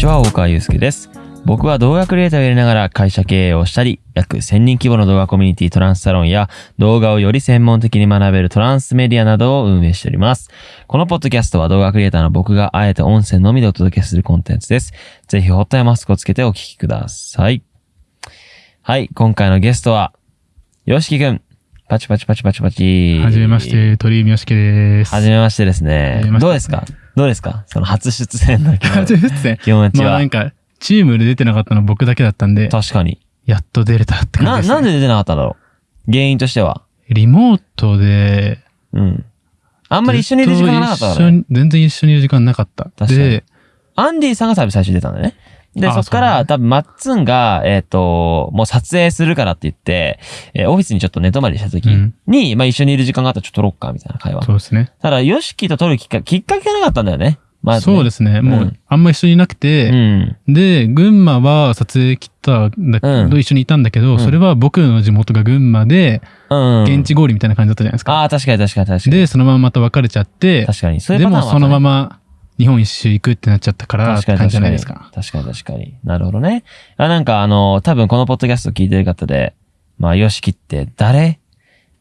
ちは、大川祐介です。僕は動画クリエイターをやりながら会社経営をしたり、約1000人規模の動画コミュニティトランスサロンや動画をより専門的に学べるトランスメディアなどを運営しております。このポッドキャストは動画クリエイターの僕があえて音声のみでお届けするコンテンツです。ぜひホットやマスクをつけてお聞きください。はい、今回のゲストは、よしきくん。パチパチパチパチパチ。はじめまし。て、鳥居みよしきです。はじめましてですねどうですか？どうですか？その初出演の気持ち初出演？気持ちはまあなん。か、チームで出てなかったの僕だけだったんで、確かに。やっと出れたって感な、じです、ね。なんで出てなかったんだろう原因としては？リモートで、うん。あんまり一緒にいる時間がなかったずから、ね。と一緒に全然一緒にいる時間なかった。かにで、アンディさんが多分最初に出たんだよね。で、あそっから、多分マッツンが、えっ、と、もう撮影するからって言って、えーオフィスにちょっと寝泊まりした時うんに、まあ一緒にいる時間があったらちょっと撮ろっか、みたいな会話。そうですね。ただ、ヨシキと撮るきっかけ、きっかけがなかったんだよね。ま。そうですね。もうあんま一緒にいなくうて、ん。で、群馬は撮影来たんだけど、うん一緒にいたんだけど、んそれは僕の地元が群馬で、うん。現地合流みたいな感じだったじゃないですか。ああ、確かに確かに確かに。で、そのまままた別れちゃって、確かに。そういうでパターンはもそのままま日本一周行くってなっちゃったからって感じじゃないですか。確かに確かに。なるほどね。あ、なんかあの、多分このポッドキャスト聞いてる方で、まあ、ヨシキって誰？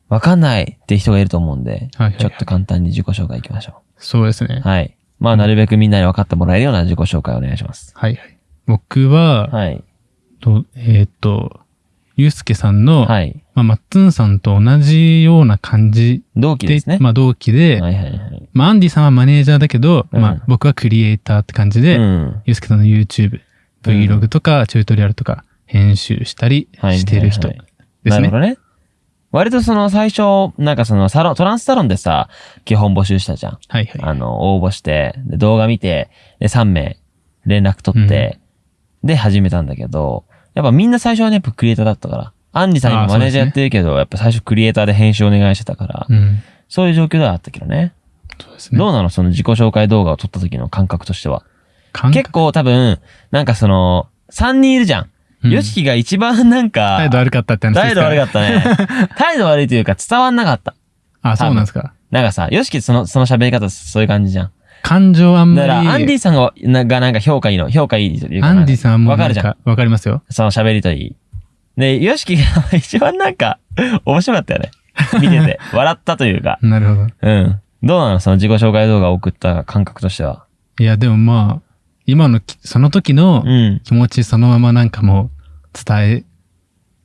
わかんないって人がいると思うんで、はいはいはいちょっと簡単に自己紹介いきましょそうですねう。。はい。まあ、なるべくみんなに分かってもらえるような自己紹介をお願いします。はいはい。僕は、はい。とえーっと、ゆうすけさんの、はい。まあ、マッツンさんと同じような感じで、同期ですね。まあ、同期で、はいはいはい。まあ、アンディさんはマネージャーだけど、うんまあ、僕はクリエイターって感じで、うん。ゆうすけさんの YouTube、Vlog とか、チュートリアルとか、編集したりはいしてる人はいはいですね。なるほどね。割とその最初、なんかそのサロン、トランスサロンでさ、基本募集したじゃん。はいはい。あの、応募して、で動画見て、で、3名連絡取って、で、始めたんだけど、やっぱみんな最初はね、やっぱクリエイターだったから、アンディさん今あーマネージャーやってるけど、やっぱ最初クリエイターで編集お願いしてたから、うん。そういう状況ではあったけどね。そうですね。どうなの？その自己紹介動画を撮った時の感覚としては。結構多分、なんかその、3人いるじゃん。うんヨシキが一番なんか、態度悪かったって話態度悪かったね。態度悪いというか伝わんなかった。あ、そうなんですか。なんかさ、ヨシキその、その喋り方そういう感じじゃん。感情あんまり。だから、アンディさんが、ながなんか評価いいの、評価いいというか。アンディさんもわかるじゃん。わかりますよ。その喋りといい。で、ヨシキが一番なんか、面白かったよね。見てて。笑ったというか。なるほど。うん。どうなの？その自己紹介動画を送った感覚としては。いや、でもまあ、今のき、その時のうん。気持ちそのままなんかもう伝え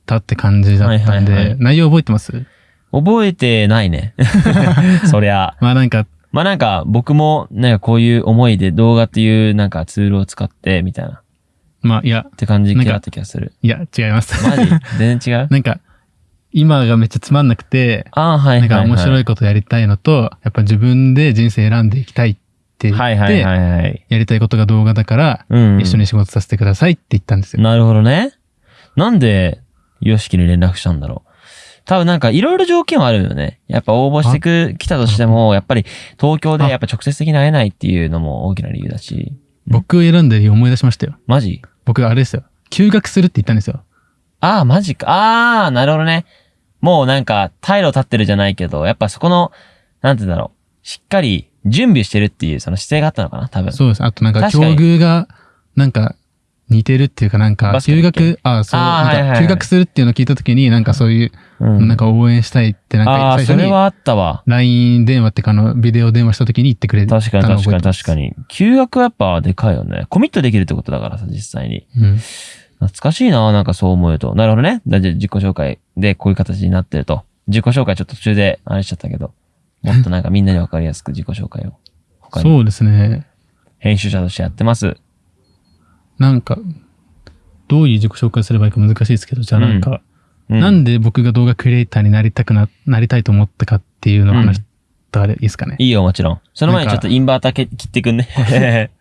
たって感じだったんで、はいはいはい内容覚えてます？覚えてないね。そりゃ。まあなんか、まあなんか、僕も、なんかこういう思いで動画っていうなんかツールを使って、みたいな。っまあいや、て感じだった気がする。いや、違います。マジ？全然違う？なんか、今がめっちゃつまんなくて、ああ、はいはい、はい。なんか面白いことやりたいのと、やっぱ自分で人生選んでいきたいって言って、はいはいはいはい。やりたいことが動画だから、うん。一緒に仕事させてくださいって言ったんですよ。なるほどね。なんで、ヨシキに連絡したんだろう？多分なんかいろいろ条件はあるよね。やっぱ応募してく、来たとしても、やっぱり東京でやっぱ直接的に会えないっていうのも大きな理由だし。僕選んで理由思い出しましたよ。マジ？僕あれですよ。休学するって言ったんですよ。ああ、マジか。ああ、なるほどね。もうなんか、退路立ってるじゃないけど、やっぱそこの、なんて言うんだろう。しっかり準備してるっていうその姿勢があったのかな多分。そうです。あとなんか、境遇が、なんか、似てるっていうかなんか休学、あそう、なんか、休学するっていうのを聞いたときに、なんかそういう、うん。なんか応援したいって、なんか最初に、それはあったわ。LINE 電話っていうか、あの、ビデオ電話したときに言ってくれた確かに確かに確か。に。休学はやっぱでかいよね。コミットできるってことだからさ、実際に。うん。懐かしいななんかそう思うと。なるほどね。だじゃあ自己紹介でこういう形になってると。自己紹介ちょっと途中であれしちゃったけど。もっとなんかみんなにわかりやすく自己紹介を。そうですね。編集者としてやってます。なんか、どういう自己紹介すればいいか難しいですけど、じゃあなんか、うなんで僕が動画クリエイターになりたくな、なりたいと思ったかっていうのを話したらいいですかね？いいよ、もちろん。その前にちょっとインバーターけ切ってくんね。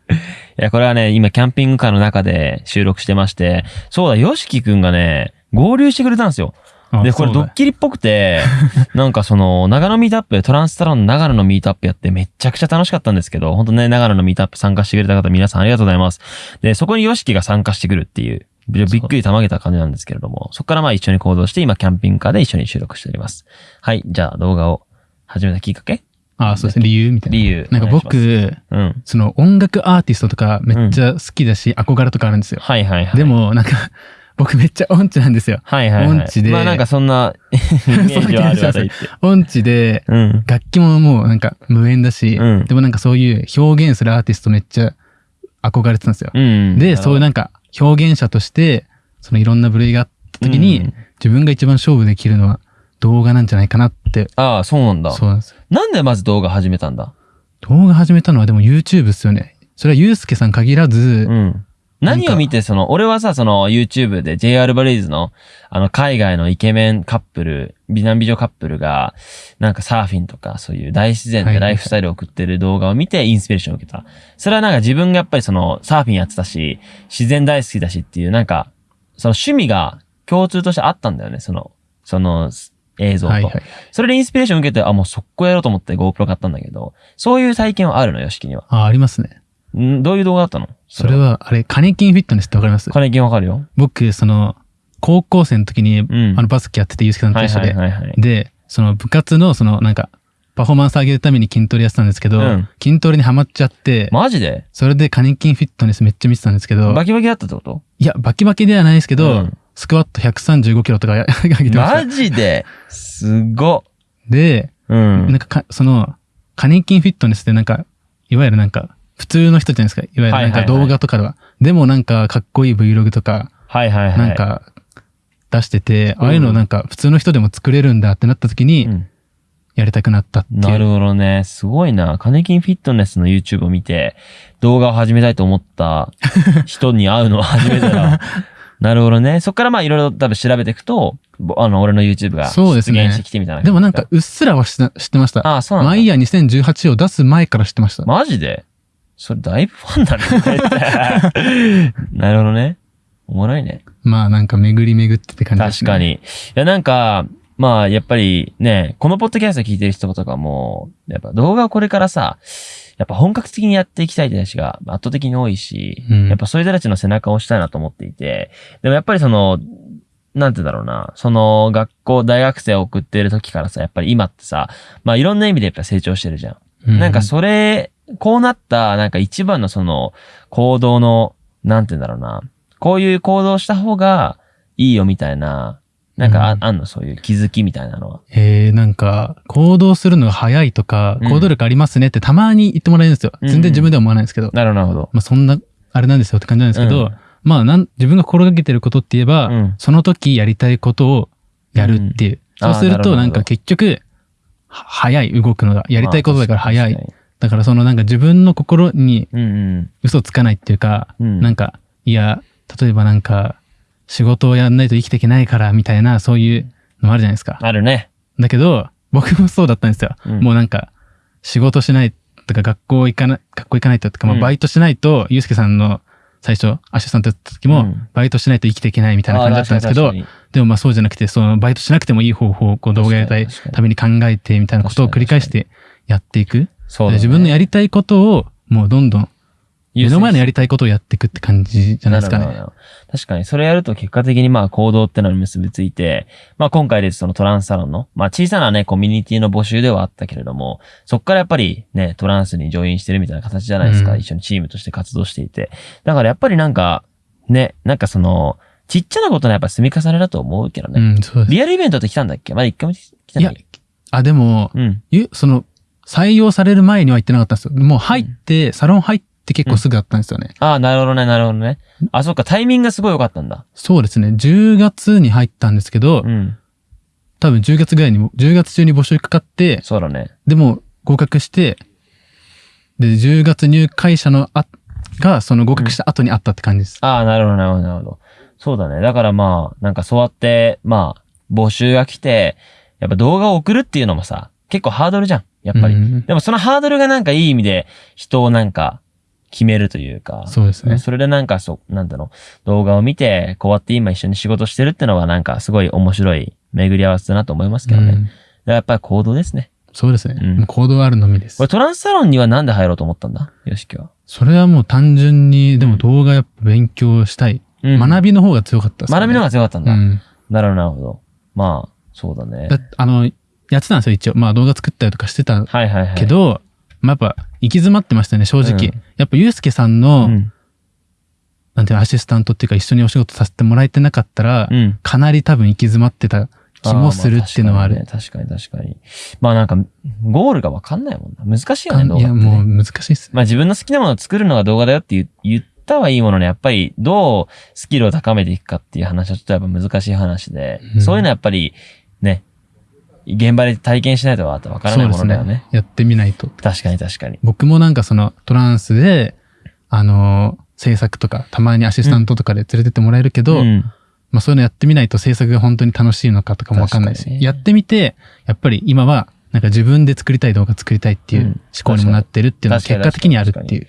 いや、これはね、今キャンピングカーの中で収録してまして、そうだ、ヨシキくんがね、合流してくれたんですよ。あで、これドッキリっぽくて、なんかその、長野ミートアップ、トランスタロンの長野のミートアップやってめっちゃくちゃ楽しかったんですけど、本当ね、長野のミートアップ参加してくれた方皆さんありがとうございます。で、そこにヨシキが参加してくるっていう、びびっくりたまげた感じなんですけれども、そこからまあ一緒に行動して、今キャンピングカーで一緒に収録しております。はい、じゃあ動画を始めたきっかけ？ああ、そうですね。理由みたいな。理由。なんか僕、うん。その音楽アーティストとかめっちゃ好きだし、憧れとかあるんですよ。はいはいはい。で、も、なんか、僕めっちゃ音痴なんですよ。はいはい、はい。音痴でまあなんかそんな イメージはあるわと言って。音痴で、うん。楽器ももうなんか無縁だし、うんでもなんかそういう表現するアーティストめっちゃ憧れてたんですよ。うん。で、そういうなんか表現者として、そのいろんな部類があった時に、うん自分が一番勝負できるのは動画なんじゃないかなって。ああ、そうなんだ。そうなんですよ。なんでまず動画始めたんだ？動画始めたのはでも YouTube っすよね。それはゆうすけさん限らず、うん。何を見て、その、俺はさ、その YouTube で JR バレイズの、あの、海外のイケメンカップル、美男美女カップルが、なんかサーフィンとか、そういう大自然でライフスタイルを送ってる動画を見てインスピレーションを受けた。それはなんか自分がやっぱりその、サーフィンやってたし、自然大好きだしっていう、なんか、その趣味が共通としてあったんだよね、その、その、映像と。はいはい。それでインスピレーションを受けて、あ、もう速攻やろうと思って GoPro 買ったんだけど、そういう体験はあるのよ、式には。あ、ありますね。ん？どういう動画だったの？それ。は、あれ、カネキンフィットネスってわかります？金金わかるよ。僕、その、高校生の時に、んあの、バスケやってて、ゆうすけさんと一緒で。で、その部活の、その、なんか、パフォーマンス上げるために筋トレやってたんですけど、うん筋トレにハマっちゃって、マジで？それでカネキンフィットネスめっちゃ見てたんですけど、バキバキだったってこと？いや、バキバキではないですけど、うんスクワット135キロとかや 上げてました。マジで？すごっ。で、うん。なんかか、その、カネキンフィットネスってなんか、いわゆるなんか、普通の人じゃないですか？いわゆるなんかはいはいはい動画とかでは。でもなんか、かっこいい Vlog とか、はいはいはい。なんか、出してて、ああいうのなんか、普通の人でも作れるんだってなった時にう、ん、やりたくなったっていう。なるほどね。すごいな。カネキンフィットネスの YouTube を見て、動画を始めたいと思った 人に会うのは初めてだわ。なるほどね。そっからまあいろいろ多分調べていくと、ぼあの、俺の YouTube が出現してきてみたいな。でもなんか、、うっすらは知って知ってました。ああ、そうなんだ。マイヤー2018を出す前から知ってました。マジで？それだいぶファンだね。なるほどね。おもろいね。まあなんか巡り巡ってって感じですね。確かに。いや、なんか、まあ、やっぱりね、このポッドキャスト聞いてる人とかも、やっぱ動画をこれからさ、やっぱ本格的にやっていきたい人たちが圧倒的に多いし、うんやっぱそういう人たちの背中を押したいなと思っていて、でもやっぱりその、なんてだろうな、その学校、大学生を送っている時からさ、やっぱり今ってさ、まあいろんな意味でやっぱ成長してるじゃん。うなんかそれ、こうなった、なんか一番のその、行動の、なんて言うんだろうな、こういう行動した方がいいよみたいな、なんかあ,、うんあんの、そういう気づきみたいなのは。えー、なんか、行動するのが早いとか、うん行動力ありますねってたまに言ってもらえるんですよ。うん全然自分では思わないんですけど。なるほど、なるほど。まあそんな、あれなんですよって感じなんですけど、うんまあなん、自分が心がけてることって言えば、うんその時やりたいことをやるっていう。うんそうすると、なんか結局、は早い、動くのが。やりたいことだから早い。だからそのなんか自分の心に。嘘つかないっていうか、うんなんか、いや、例えばなんか、仕事をやんないと生きていけないから、みたいな、そういうのもあるじゃないですか。あるね。だけど、僕もそうだったんですよ。うんもうなんか、仕事しないとか、学校行かない、学校行かないととか、まあうんバイトしないと、ゆうすけさんの最初、アッシュさんとやった時も、うんバイトしないと生きていけないみたいな感じだったんですけどでもまあそうじゃなくて、そのバイトしなくてもいい方法をこう動画やりたいために考えてみたいなことを繰り返してやっていく。そうだね自分のやりたいことを、もうどんどん、目の前のやりたいことをやっていくって感じじゃないですかね。確かに、それやると結果的にまあ行動ってのに結びついて、まあ今回でそのトランスサロンの、まあ小さなね、コミュニティの募集ではあったけれども、そっからやっぱりね、トランスにジョインしてるみたいな形じゃないですか。うん一緒にチームとして活動していて。だからやっぱりなんか、ね、なんかその、ちっちゃなことのやっぱ積み重ねだと思うけどね。うん、そうです。リアルイベントって来たんだっけ？まだ一回も来たんい？やだっけ、あ、でも、うん。ゆその、採用される前には行ってなかったんですよ。もう入って、サロン入って結構すぐあったんですよね。ああ、なるほどね、なるほどね。あ、そっか、タイミングがすごい良かったんだ。そうですね。10月に入ったんですけど、うん。多分10月ぐらいにも、10月中に募集かかって、そうだね。でも合格して、で、10月入会者のあ、が、その合格した後にあったって感じです。ああ、なるほど、なるほど、なるほど。そうだね。だからまあ、なんかそうやって、まあ、募集が来て、やっぱ動画を送るっていうのもさ、結構ハードルじゃん。やっぱり。うんでもそのハードルがなんかいい意味で人をなんか決めるというか。そうですね。それでなんかそう、なんだろう、動画を見て、こうやって今一緒に仕事してるってのはなんかすごい面白い巡り合わせだなと思いますけどね。だかうんらやっぱり行動ですね。そうですね。うん行動あるのみですこれ。トランスサロンにはなんで入ろうと思ったんだ？よしきは。それはもう単純に、でも動画やっぱ勉強したい。うん学びの方が強かったです、ね。学びの方が強かったんだ。うん。なるほど、なるほど。まあ、そうだね。だあの、ややってたんですよ、一応。まあ動画作ったりとかしてたはいはいはい。けど、まあやっぱ行き詰まってましたね、正直。うんやっぱユうスケさんの、うん。なんていうの、アシスタントっていうか一緒にお仕事させてもらえてなかったら、うん。かなり多分行き詰まってた気もするっていうのはある。ーまあ確かにね確かに確かに。まあなんか、ゴールがわかんないもんな。難しいよね、動画ってねもう難しいっすね。まあ自分の好きなものを作るのが動画だよって言言ったはいいものの、やっぱりどうスキルを高めていくかっていう話はちょっとやっぱ難しい話で、うんそういうのはやっぱりね、現場で体験しないとわからないものだよね。やってみないと。確かに確かに。僕もなんかそのトランスで、あのー制作とか、たまにアシスタントとかで連れてってもらえるけど、うんまあそういうのやってみないと制作が本当に楽しいのかとかもわかんないし、やってみて、やっぱり今はなんか自分で作りたい動画作りたいっていううん思考にもなってるっていうのは結果的にあるっていう。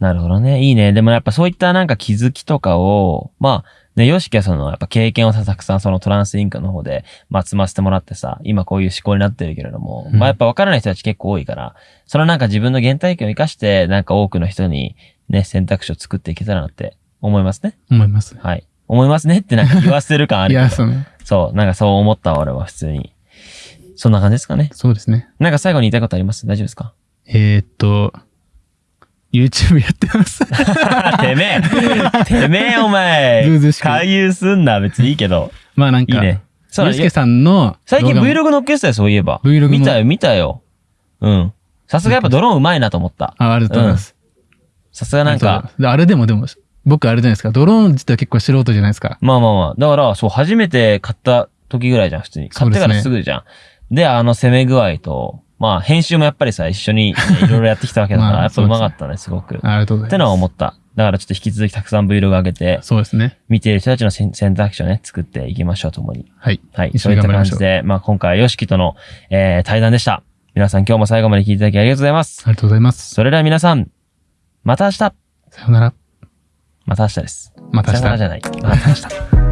なるほどね。いいね。でもやっぱそういったなんか気づきとかを、まあ、ね、ヨシキはその、やっぱ経験をさ、たくさんそのトランスインクの方で、まあ、積ませてもらってさ、今こういう思考になってるけれども、うんまあやっぱ分からない人たち結構多いから、そのなんか自分の原体験を生かして、なんか多くの人にね、選択肢を作っていけたらなって思いますね。思います。はい。思いますねってなんか言わせる感あるけど。いや、その、そう、なんかそう思ったわ俺は普通に。そんな感じですかね。そうですね。なんか最後に言いたいことあります？大丈夫ですか？えー、っと、YouTube やってます。てめえ てめえお前ずうずうしく回遊すんな別にいいけど。まあなんか、いいね。そうだゆうすけさんの最近 Vlog 乗っけてたよ、そういえば。Vlog も見たよ、見たよ。うん。さすがやっぱドローンうまいなと思った。あ、ありがとうございます。さすがなんか、であれでもでも、僕あれじゃないですか。ドローン自体は結構素人じゃないですか。まあまあまあ。だから、そう、初めて買った時ぐらいじゃん、普通に。買ってからすぐじゃん。であの攻め具合と、まあ編集もやっぱりさ、一緒にね いろいろやってきたわけだから、まあやっぱうまかったね、すごく。っありがとうございます。てのは思った。だからちょっと引き続きたくさん Vlog 上げて、そうですね。見ている人たちの選選択肢をね、作っていきましょう、ともに。はい。はい。そういった感じで、まあ今回はヨシキとの、えー、対談でした。皆さん今日も最後まで聞いていただきありがとうございます。ありがとうございます。それでは皆さん、また明日さようなら。また明日です。また明日さよならじ。ゃない。また明日。